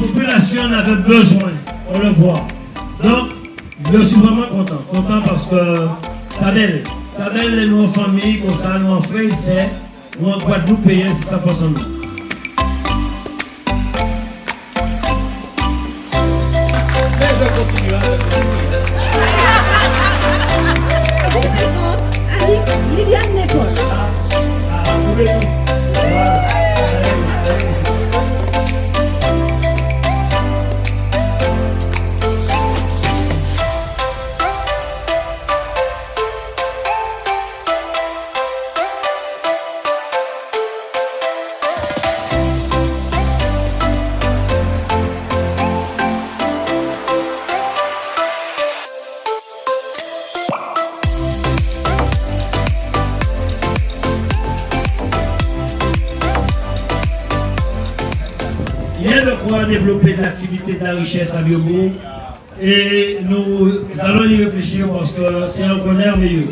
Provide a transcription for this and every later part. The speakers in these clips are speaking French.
population en avait besoin, on le voit. Donc, je suis vraiment content. Content parce que ça donne, ça donne les nos familles, comme ça, nous en frères c'est, nous en Guadeloupe, c'est ça façon. Je vous présente Liliane A de quoi développer de l'activité de la richesse à Biobourg et nous allons y réfléchir parce que c'est un coin merveilleux.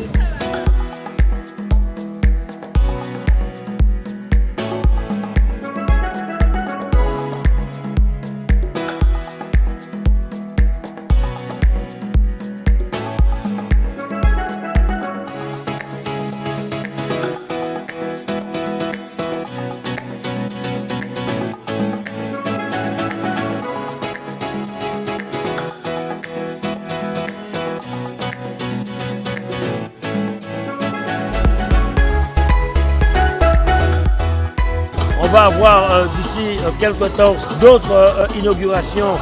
Va avoir euh, d'ici euh, quelques temps d'autres euh, inaugurations,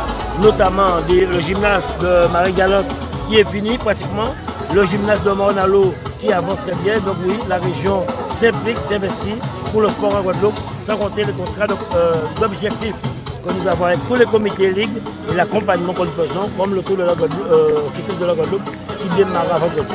notamment le gymnase de Marie-Galante qui est fini pratiquement, le gymnase de Mornalo qui avance très bien. Donc oui, la région s'implique, s'investit pour le sport en Guadeloupe, sans compter les contrats d'objectifs que nous avons avec tous les comités ligues et l'accompagnement que nous faisons, comme le tour de la Guadeloupe, euh, cyclisme de la Guadeloupe qui démarre vendredi.